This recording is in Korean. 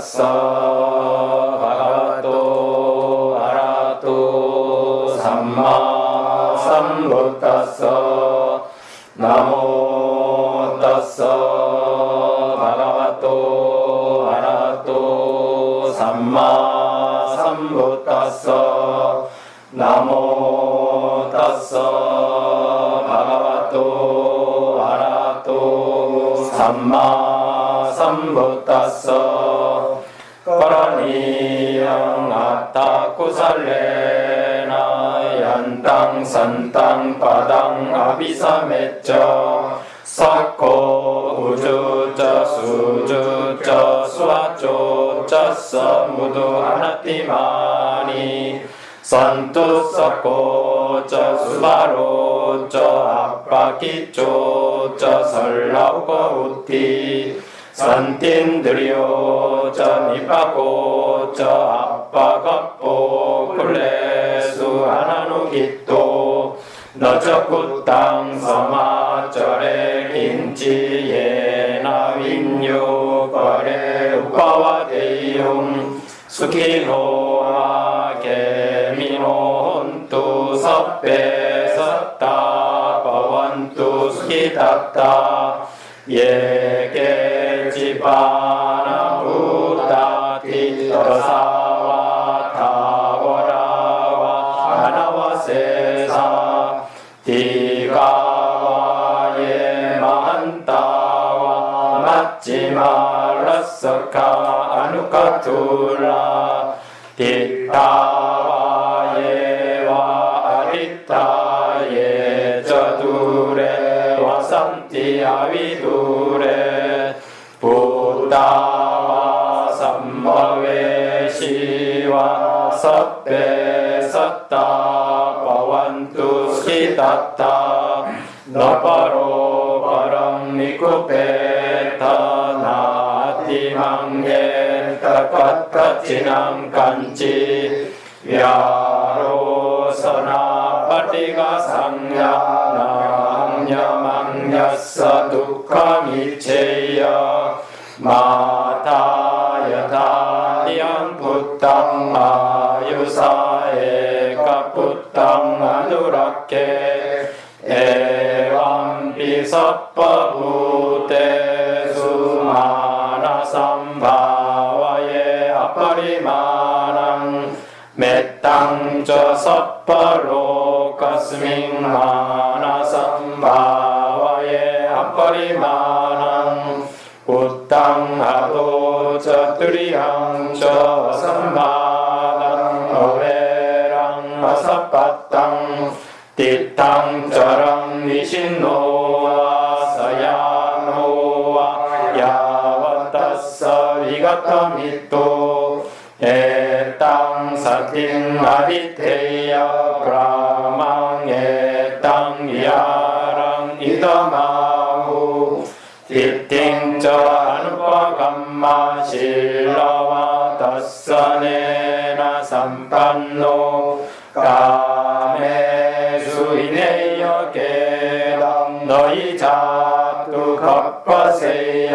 타스사 바가와토 아라토 삼마 삼부타스사 나모 타스사 바가와토 아라토 삼마 삼부타스사 나모 타스사 바가와토 아라토 삼마 삼부타스사 거라니양 아타쿠살레나 얀땅 산땅 바당 아비사메쩌. 사코 우주쩌 수주쩌 수아쪼쩌 서무두 아나티마니 산투 사코쩌 수바로쩌 아빠기쪼쩌 설라우고 우티 산틴드리오 저 니빠고 저 아빠가뽀 굴레수 하나누 기또 너저구 땅 서마 절에 긴지에 나윈유 거래 우파와 대용 수키노아 개미노 혼투 섭배 섰다 버원투 수키닥다. 예게 지바나 부다티 더사와 타고라와 하나와 세사 디가와 예만타와 맞지 말라서카 아누카툴라 디타와 예와 아리타 예 저두레 와산티 아위두레 부다와 삼마웨 시와 섭베 섰다 바완투 스키다타 너바로 바람 니쿠페타 나티망예 타카타치남 간치 야로서나 파티가 상야 남녀망야사 두카미체야 माताय धार्यं पुत्रम् आयुषा एकपुत्रम् अनुरक्षे एवं पि सप्पभूतेषु मानसम्भावये अपरिमाणम् मेत्तं च सप्पलोकस्मिन् 우땅하도 저뚜리양 저 삼바랑 어웨랑 아사빠땅 띠땅 저랑 니신노와 서야노와 야와타서 위가타미또 에땅 사팅 아리테야 브라망 에땅 야랑 이더마후 띠띵저 아누파 감마 실라와 다사네나 삼판노 까메수 이네여 계당 너희 자투 겉바세 디